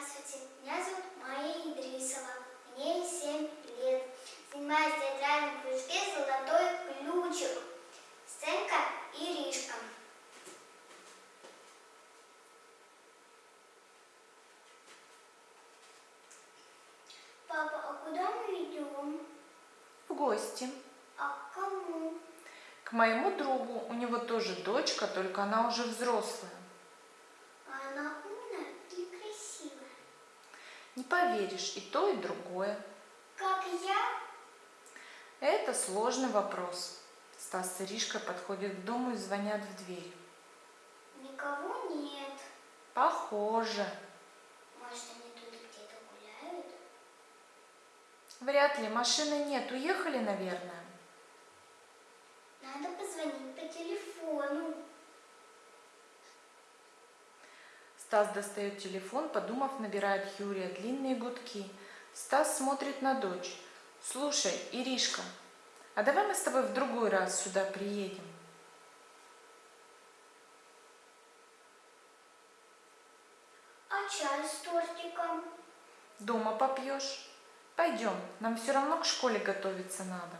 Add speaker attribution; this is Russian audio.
Speaker 1: Здравствуйте, меня зовут Майя Идрисова. Мне 7 лет. Занимаюсь в театральном кружке «Золотой ключик». Сценка Иришка. Папа, а куда мы идем?
Speaker 2: В гости.
Speaker 1: А к кому?
Speaker 2: К моему другу. У него тоже дочка, только она уже взрослая.
Speaker 1: А она умная или красивая?
Speaker 2: Не поверишь, и то, и другое.
Speaker 1: Как я?
Speaker 2: Это сложный вопрос. Стас с Иришкой подходят к дому и звонят в дверь.
Speaker 1: Никого нет.
Speaker 2: Похоже.
Speaker 1: Может, они тут где-то гуляют?
Speaker 2: Вряд ли. Машины нет. Уехали, наверное.
Speaker 1: Надо позвонить по телефону.
Speaker 2: Стас достает телефон, подумав, набирает Юрия длинные гудки. Стас смотрит на дочь. Слушай, Иришка, а давай мы с тобой в другой раз сюда приедем?
Speaker 1: А чай с тортиком?
Speaker 2: Дома попьешь? Пойдем, нам все равно к школе готовиться надо.